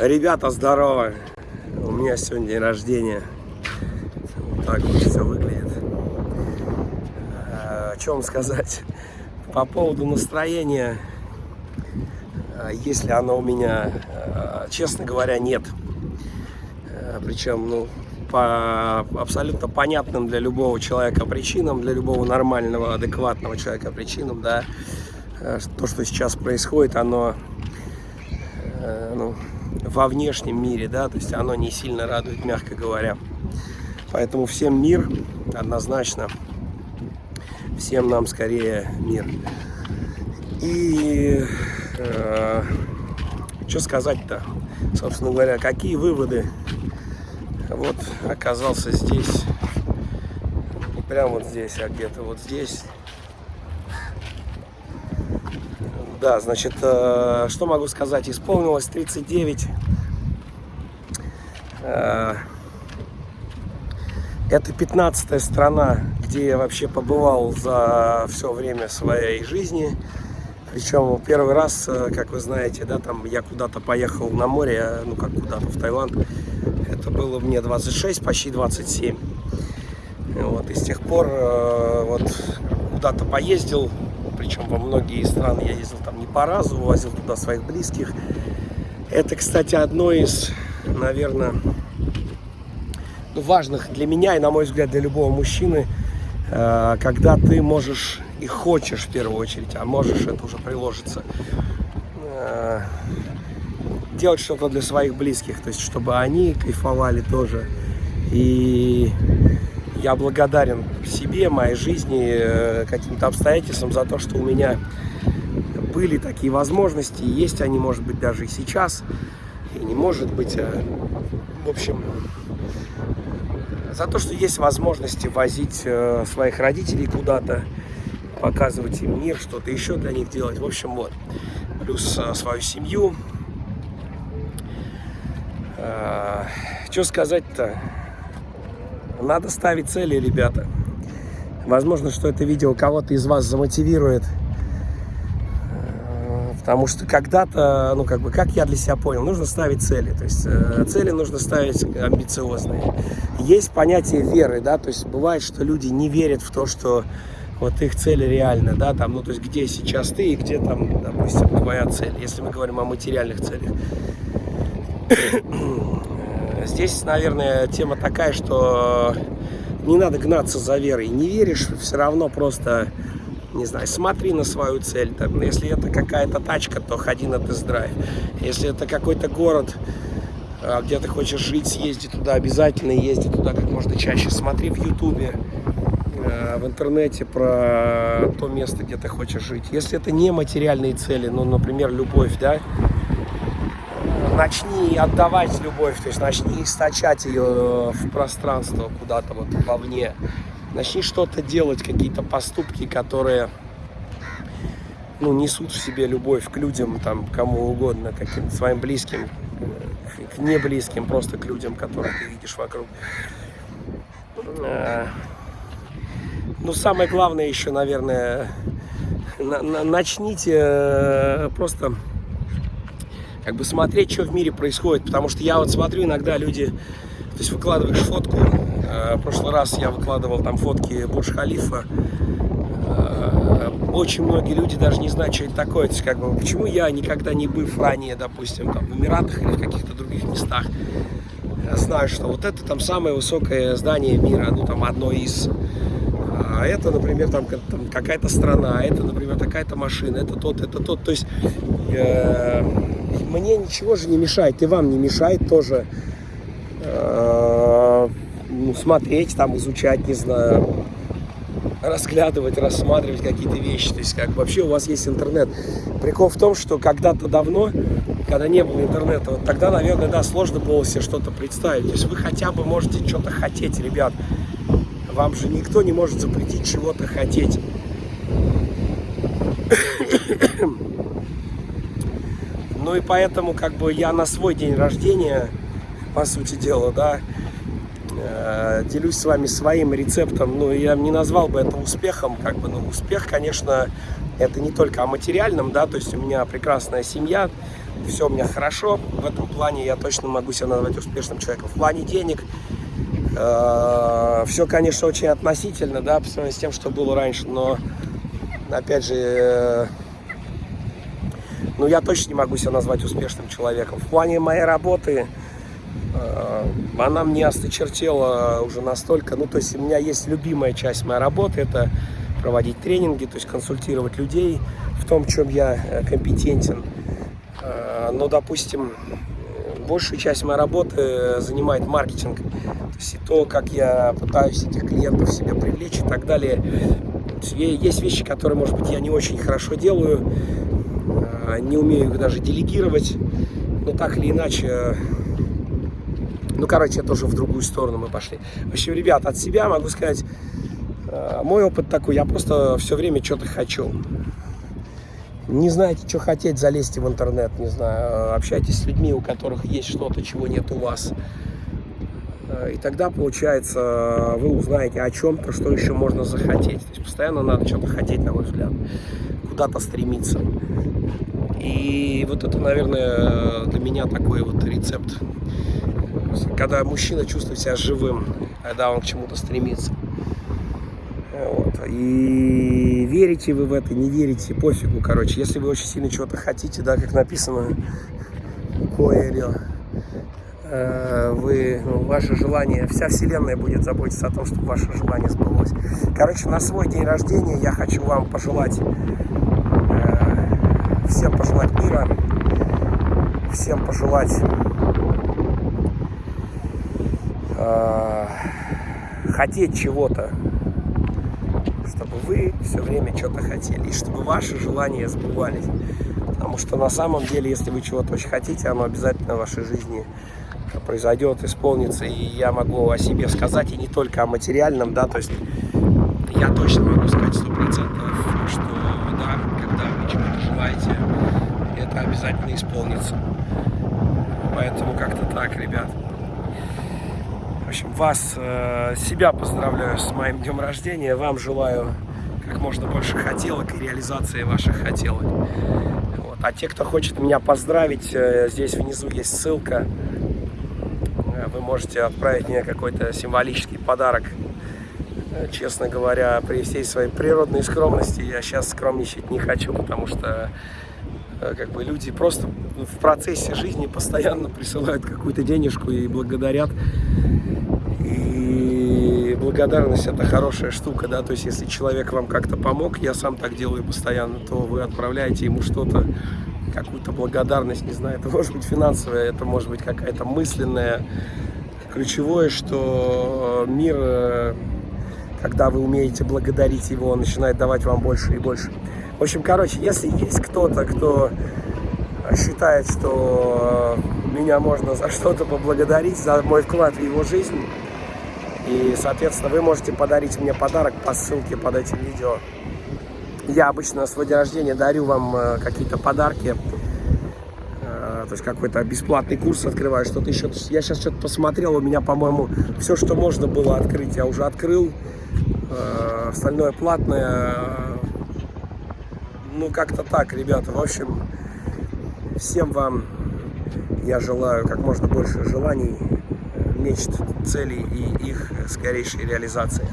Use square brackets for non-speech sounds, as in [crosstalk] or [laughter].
Ребята, здорово! У меня сегодня день рождения. Вот так вот все выглядит. А, О чем сказать? По поводу настроения, а, если оно у меня, а, честно говоря, нет. Причем, ну, по абсолютно понятным для любого человека причинам, для любого нормального, адекватного человека причинам, да, то, что сейчас происходит, оно ну, во внешнем мире, да, то есть оно не сильно радует, мягко говоря. Поэтому всем мир, однозначно, всем нам скорее мир. И э, что сказать-то, собственно говоря, какие выводы? Вот оказался здесь, прямо вот здесь, а где-то вот здесь. Да, значит, э, что могу сказать? Исполнилось 39. Э, Это 15 страна, где я вообще побывал за все время своей жизни. Причем первый раз, э, как вы знаете, да, там я куда-то поехал на море, ну как куда-то в Таиланд. Это было мне 26, почти 27. Вот, и с тех пор вот куда-то поездил, причем во многие страны я ездил там не по разу, возил туда своих близких. Это, кстати, одно из, наверное, ну, важных для меня и, на мой взгляд, для любого мужчины, э, когда ты можешь и хочешь в первую очередь, а можешь, это уже приложится, э, делать что-то для своих близких, то есть чтобы они кайфовали тоже. И я благодарен себе, моей жизни, э, каким-то обстоятельствам за то, что у меня были такие возможности, есть они, может быть, даже и сейчас, и не может быть, а, в общем, за то, что есть возможности возить э, своих родителей куда-то, показывать им мир, что-то еще для них делать, в общем, вот, плюс свою семью. Что сказать-то? Надо ставить цели, ребята. Возможно, что это видео кого-то из вас замотивирует. Э, Потому что когда-то, ну как бы, как я для себя понял, нужно ставить цели. То есть э, цели нужно ставить амбициозные. Есть понятие веры, да, то есть бывает, что люди не верят в то, что вот их цели реально, да, там, ну то есть где сейчас ты и где там, допустим, твоя цель, если мы говорим о материальных целях. [coughs] Здесь, наверное, тема такая, что не надо гнаться за верой. Не веришь, все равно просто, не знаю, смотри на свою цель. Там, если это какая-то тачка, то ходи на тест-драйв. Если это какой-то город, а, где ты хочешь жить, съезди туда обязательно, езди туда как можно чаще. Смотри в Ютубе, э, в интернете про то место, где ты хочешь жить. Если это не материальные цели, ну, например, любовь, да, начни отдавать любовь, то есть начни источать ее в пространство куда-то вот вовне. Начни что-то делать, какие-то поступки, которые ну, несут в себе любовь к людям, там, кому угодно, к каким-то своим близким, к, к неблизким, просто к людям, которых ты видишь вокруг. Э, Ну, самое главное еще, наверное, на- на- начните э, просто как бы смотреть, что в мире происходит. Потому что я вот смотрю, иногда люди, то есть выкладываешь фотку. э, В прошлый раз я выкладывал там фотки Бурдж-Халифа. Э, Очень многие люди даже не знают, что это такое. То есть, как бы, почему я, никогда не быв ранее, допустим, там, в Эмиратах или в каких-то других местах, э, знаю, что вот это там самое высокое здание мира, ну там одно из. А это, например, там, там какая-то страна, это, например, такая-то машина, это тот, это тот. То есть э, мне ничего же не мешает, и вам не мешает тоже э, ну, смотреть, там, изучать, не знаю, разглядывать, рассматривать какие-то вещи. То есть, как вообще у вас есть интернет. Прикол в том, что когда-то давно, когда не было интернета, вот тогда, наверное, да, сложно было себе что-то представить. То есть вы хотя бы можете что-то хотеть, ребят. Вам же никто не может запретить чего-то хотеть. Ну и поэтому, как бы, я на свой день рождения, по сути дела, да, э, делюсь с вами своим рецептом. Ну, я не назвал бы это успехом, как бы, ну, успех, конечно, это не только о материальном, да, то есть у меня прекрасная семья, все у меня хорошо. В этом плане я точно могу себя назвать успешным человеком. В плане денег э, все, конечно, очень относительно, да, по сравнению с тем, что было раньше, но, опять же, ну, я точно не могу себя назвать успешным человеком. В плане моей работы э, она мне осточертела уже настолько, ну, то есть у меня есть любимая часть моей работы, это проводить тренинги, то есть консультировать людей в том, чем я э, компетентен. Э, но, допустим, большую часть моей работы занимает маркетинг. То есть и то, как я пытаюсь этих клиентов себе привлечь и так далее. Есть вещи, которые, может быть, я не очень хорошо делаю, не умею их даже делегировать, но так или иначе ну, короче, это уже в другую сторону мы пошли. В общем, ребят, от себя могу сказать, Э, мой опыт такой, я просто все время что-то хочу. Не знаете, что хотеть, залезьте в интернет, не знаю, общайтесь с людьми, у которых есть что-то, чего нет у вас. Э, и тогда, получается, вы узнаете о чем-то, что еще можно захотеть. То есть постоянно надо что-то хотеть, на мой взгляд, куда-то стремиться. И вот это, наверное, для меня такой вот рецепт. Когда мужчина чувствует себя живым, когда он к чему-то стремится. Вот. И верите вы в это, не верите, пофигу, короче. Если вы очень сильно чего-то хотите, да, как написано, Коэрио, э, вы, ну, ваше желание, вся вселенная будет заботиться о том, чтобы ваше желание сбылось. Короче, на свой день рождения я хочу вам пожелать, всем пожелать мира, всем пожелать э, хотеть чего-то, чтобы вы все время что-то хотели, и чтобы ваши желания сбывались. Потому что на самом деле, если вы чего-то очень хотите, оно обязательно в вашей жизни произойдет, исполнится. И я могу о себе сказать, и не только о материальном, да, то есть я точно могу сказать сто процентов, что да, когда вы чего-то желаете, это обязательно исполнится. Поэтому как-то так, ребят. В общем, вас, э, себя поздравляю с моим днем рождения. Вам желаю как можно больше хотелок и реализации ваших хотелок. Вот. А те, кто хочет меня поздравить, э, здесь внизу есть ссылка. Э, вы можете отправить мне какой-то символический подарок. Честно говоря, при всей своей природной скромности я сейчас скромничать не хочу, потому что как бы люди просто в процессе жизни постоянно присылают какую-то денежку и благодарят благодарность это хорошая штука, да, то есть если человек вам как-то помог, я сам так делаю постоянно, то вы отправляете ему что-то, какую-то благодарность, не знаю, [laughs] это может быть финансовая, это может быть какая-то мысленная. Ключевое, что мир, э, когда вы умеете благодарить его, он начинает давать вам больше и больше. В общем, короче, если есть кто-то, кто считает, что меня можно за что-то поблагодарить, за мой вклад в его жизнь, и, соответственно, вы можете подарить мне подарок по ссылке под этим видео. Я обычно на свой день рождения дарю вам э, какие-то подарки. Э, то есть какой-то бесплатный курс открываю, что-то еще. Я сейчас что-то посмотрел, у меня, по-моему, все, что можно было открыть, я уже открыл. Э, остальное платное. Ну, как-то так, ребята. В общем, всем вам я желаю как можно больше желаний мечт, целей и их скорейшей реализации.